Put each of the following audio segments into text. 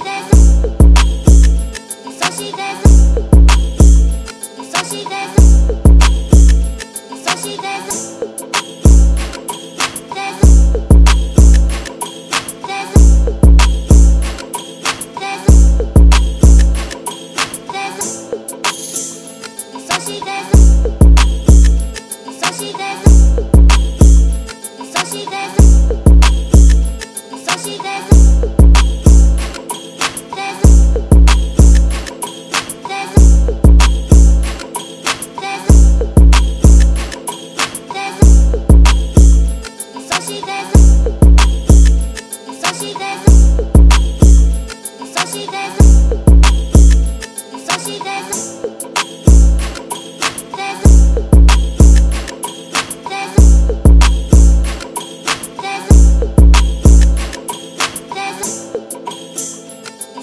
Thank you.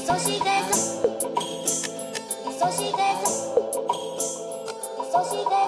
そしてそしてそして